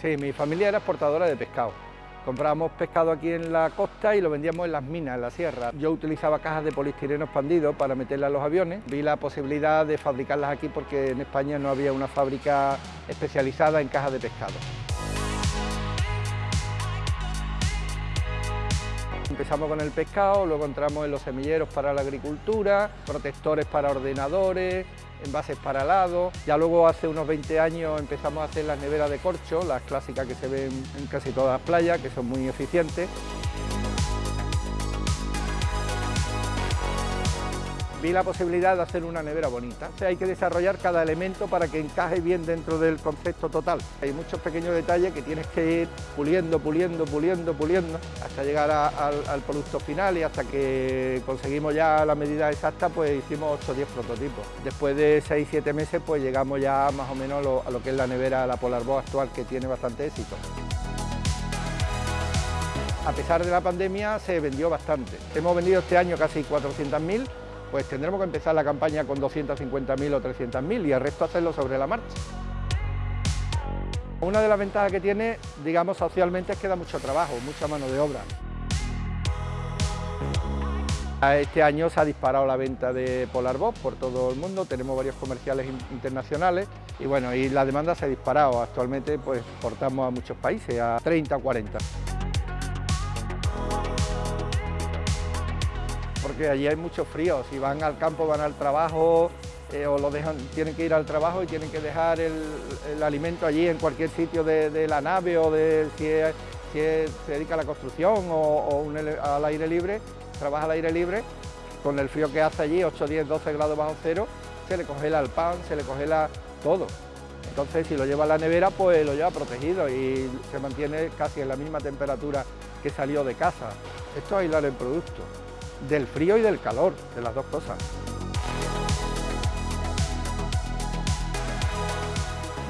Sí, mi familia era exportadora de pescado. Comprábamos pescado aquí en la costa y lo vendíamos en las minas, en la sierra. Yo utilizaba cajas de polistireno expandido para meterlas a los aviones. Vi la posibilidad de fabricarlas aquí porque en España no había una fábrica especializada en cajas de pescado. Empezamos con el pescado, luego entramos en los semilleros para la agricultura, protectores para ordenadores, envases para helado. Ya luego hace unos 20 años empezamos a hacer las neveras de corcho, las clásicas que se ven en casi todas las playas, que son muy eficientes. Vi la posibilidad de hacer una nevera bonita. hay que desarrollar cada elemento para que encaje bien dentro del concepto total. Hay muchos pequeños detalles que tienes que ir puliendo, puliendo, puliendo, puliendo, hasta llegar al, producto final y hasta que conseguimos ya la medida exacta, pues hicimos 8 o 10 prototipos. Después de 6-7 meses, pues llegamos ya más o menos a lo, que es la nevera, la Polar actual, que tiene bastante éxito. A pesar de la pandemia, se vendió bastante. Hemos vendido este año casi 400.000 pues tendremos que empezar la campaña con 250.000 o 300.000 y el resto hacerlo sobre la marcha. Una de las ventajas que tiene, digamos, socialmente es que da mucho trabajo, mucha mano de obra. Este año se ha disparado la venta de Polar por todo el mundo, tenemos varios comerciales internacionales y bueno, y la demanda se ha disparado. Actualmente pues portamos a muchos países, a 30 o 40. Porque allí hay mucho frío, si van al campo, van al trabajo, eh, o lo dejan, tienen que ir al trabajo y tienen que dejar el, alimento allí en cualquier sitio de, la nave o de si, se dedica a la construcción o, al aire libre, trabaja al aire libre, con el frío que hace allí, 8, 10, 12 grados bajo cero, se le congela el pan, se le congela todo. Entonces si lo lleva a la nevera, pues lo lleva protegido y se mantiene casi en la misma temperatura que salió de casa. Esto es aislar el producto del frío y del calor, de las dos cosas.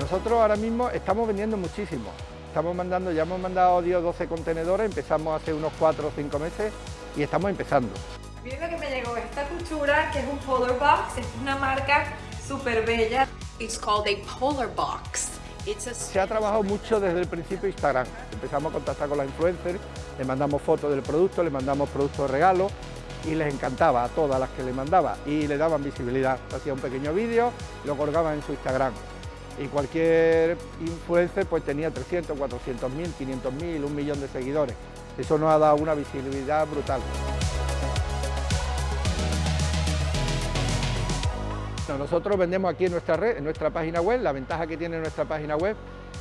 Nosotros ahora mismo estamos vendiendo muchísimo. Estamos mandando, ya hemos mandado 10 o 12 contenedores, empezamos hace unos 4 o 5 meses y estamos empezando. Miren lo que me llegó, esta cuchura que es un Polar Box, es una marca súper bella. It's called a Polar Box. Se ha trabajado mucho desde el principio Instagram. Empezamos a contactar con las influencers, le mandamos fotos del producto, le mandamos productos de regalo y les encantaba a todas las que le mandaba y le daban visibilidad. Hacía un pequeño vídeo, lo colgaba en su Instagram y cualquier influencer pues tenía 300, 400 mil, 500 mil, un millón de seguidores. Eso nos ha dado una visibilidad brutal. Nosotros vendemos aquí en nuestra red, en nuestra página web, la ventaja que tiene nuestra página web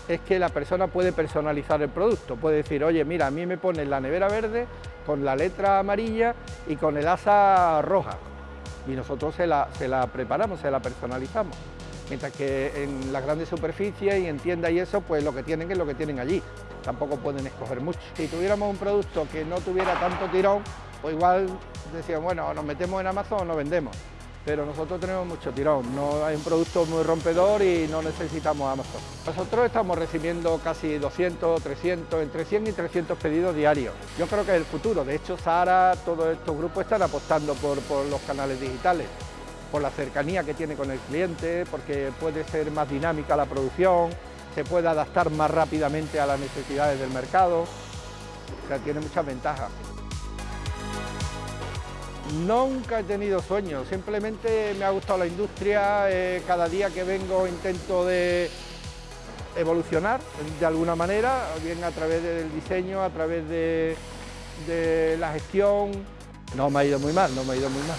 es que la persona puede personalizar el producto, puede decir, oye, mira, a mí me ponen la nevera verde con la letra amarilla y con el asa roja, y nosotros se la, preparamos, se la personalizamos. Mientras que en las grandes superficies y en tiendas y eso, pues lo que tienen es lo que tienen allí, tampoco pueden escoger mucho. Si tuviéramos un producto que no tuviera tanto tirón, pues igual decían, bueno, nos metemos en Amazon o no vendemos pero nosotros tenemos mucho tirón, no hay un producto muy rompedor y no necesitamos Amazon. Nosotros estamos recibiendo casi 200, 300, entre 100 y 300 pedidos diarios. Yo creo que es el futuro, de hecho Sara, todos estos grupos están apostando por, por los canales digitales, por la cercanía que tiene con el cliente, porque puede ser más dinámica la producción, se puede adaptar más rápidamente a las necesidades del mercado, o sea, tiene muchas ventajas. Nunca he tenido sueños, simplemente me ha gustado la industria, eh, cada día que vengo intento de evolucionar de alguna manera, bien a través del diseño, a través de, de la gestión. No me ha ido muy mal, no me ha ido muy mal.